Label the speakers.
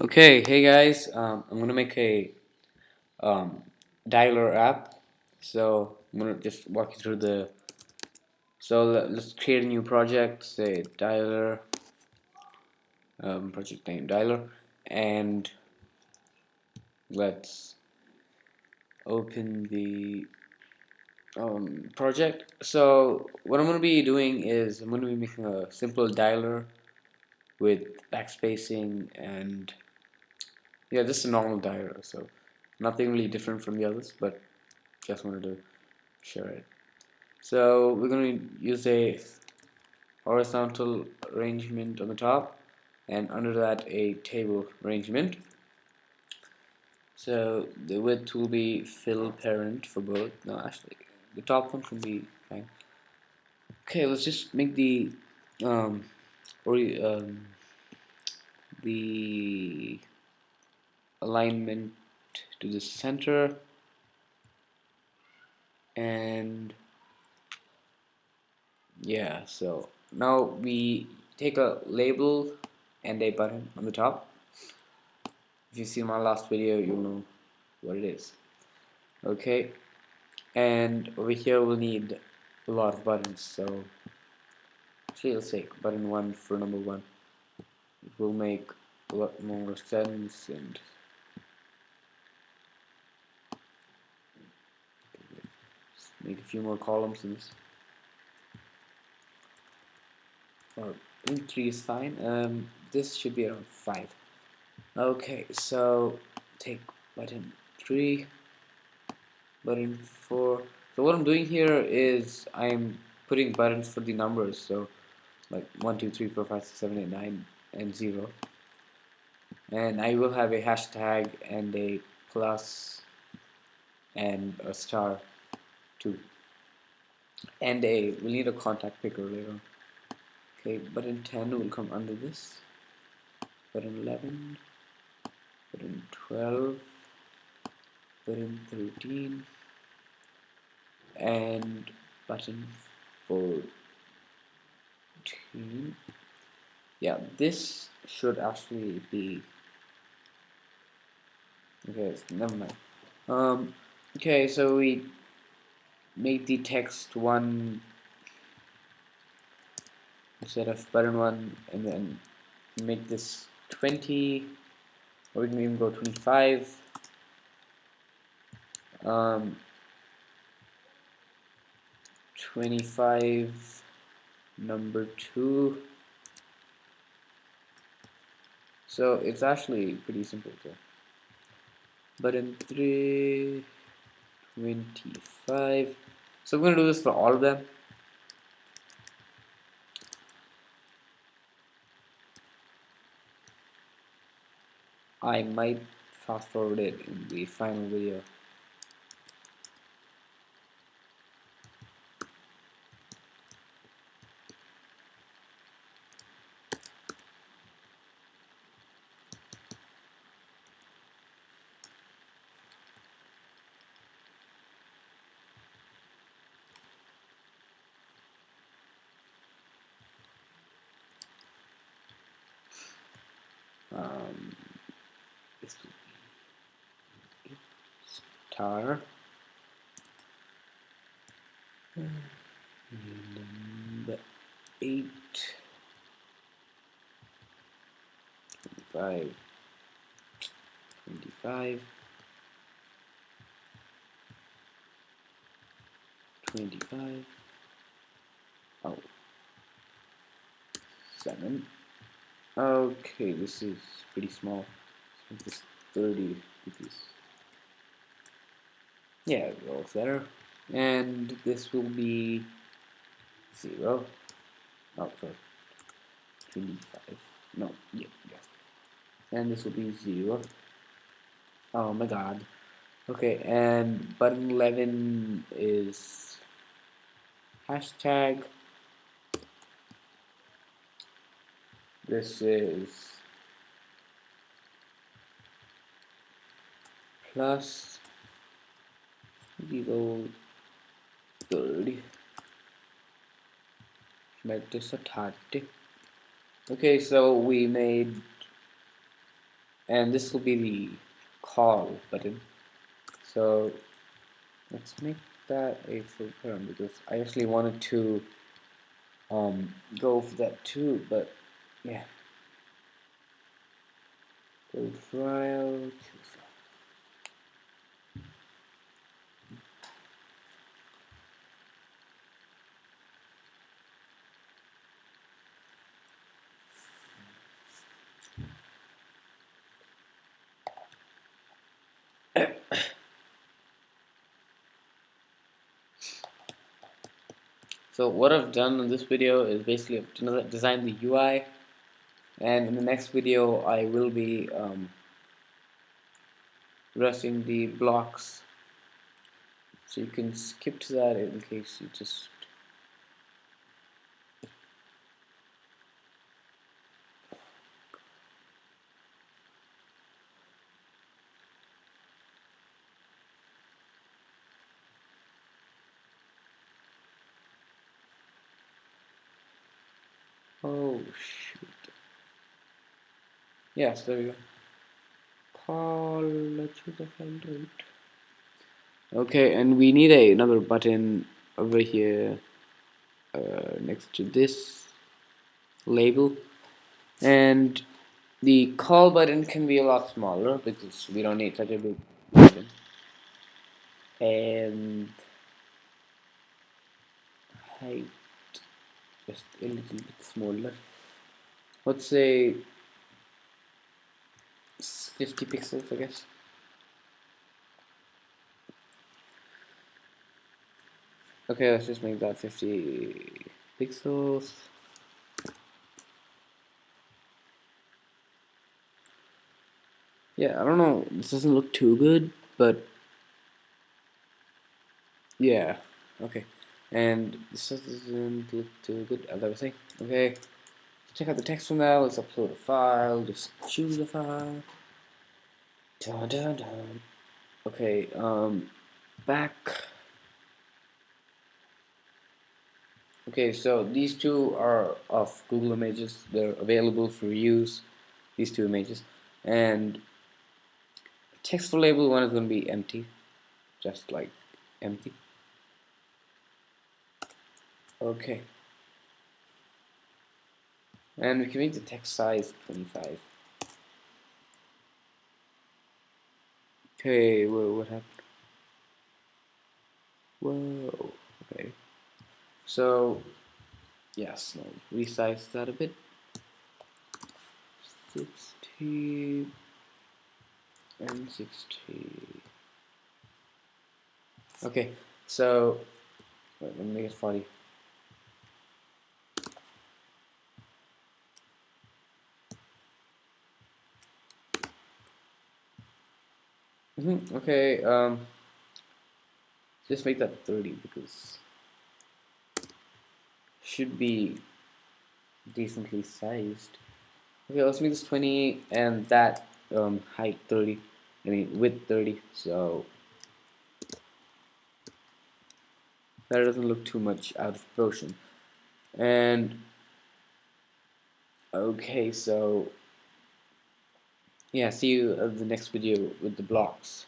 Speaker 1: Okay, hey guys, um, I'm gonna make a um, dialer app. So I'm gonna just walk you through the. So let's create a new project. Say dialer. Um, project name dialer, and let's open the um, project. So what I'm gonna be doing is I'm gonna be making a simple dialer with backspacing and yeah, just a normal dialer. So nothing really different from the others, but just wanted to share it. So we're going to use a horizontal arrangement on the top and under that a table arrangement. So the width will be fill parent for both. No, actually, the top one can be fine. Okay, let's just make the um, or um, the alignment to the center. And yeah so now we take a label and a button on the top. If you see my last video you'll know what it is. Okay. And over here we'll need a lot of buttons so actually let's take button one for number one. It will make a lot more sense and make a few more columns in this. Or I three is fine. Um, this should be around five. Okay, so take button three, button four. So what I'm doing here is I'm putting buttons for the numbers. So like one, two, three, four, five, six, seven, eight, nine, and zero. And I will have a hashtag and a plus and a star too. And a we'll need a contact picker later. Okay, button 10 will come under this. Button 11, button 12, button 13, and button 14. Yeah, this should actually be okay. Never mind. Um, okay, so we make the text one instead of button one and then make this 20 or we can even go 25 um, 25 number 2 so it's actually pretty simple so button 3 25 so I'm going to do this for all of them. I might fast forward it in the final video um, star number 8 25 25 25 oh. 7 Okay, this is pretty small. This 30 because yeah, it looks better. And this will be zero. Oh, sorry. 25. No, yeah, yes. And this will be zero. Oh my god. Okay, and button 11 is hashtag This is plus go 30 make this a 30 okay so we made and this will be the call button. So let's make that a full term because I actually wanted to um, go for that too but yeah. Code file So what I've done in this video is basically I've designed the UI and in the next video I will be um, addressing the blocks. So you can skip to that in case you just Oh shoot. Yes, there we go. Call you the out. Okay, and we need a, another button over here uh, next to this label. And the call button can be a lot smaller because we don't need such a big button. And height just a little bit smaller. Let's say 50 pixels I guess. Okay let's just make that 50 pixels. Yeah I don't know. This doesn't look too good but yeah okay and this doesn't look too good as I was saying okay. Check out the text from that. Let's upload a file. Just choose a file. Dun, dun, dun. okay um back. Okay so these two are of Google Images. They're available for use these two images. And text for label one is going to be empty just like empty Okay. And we can make the text size 25. Okay, whoa, what happened? Whoa, okay. So, yes, resize that a bit. 60 and 60. Okay, so, let me make it 40. Mm -hmm. Okay, um, just make that 30 because should be decently sized. Okay, let's make this 20 and that um, height 30. I mean width 30. So that doesn't look too much out of proportion. And okay, so yeah see you in the next video with the blocks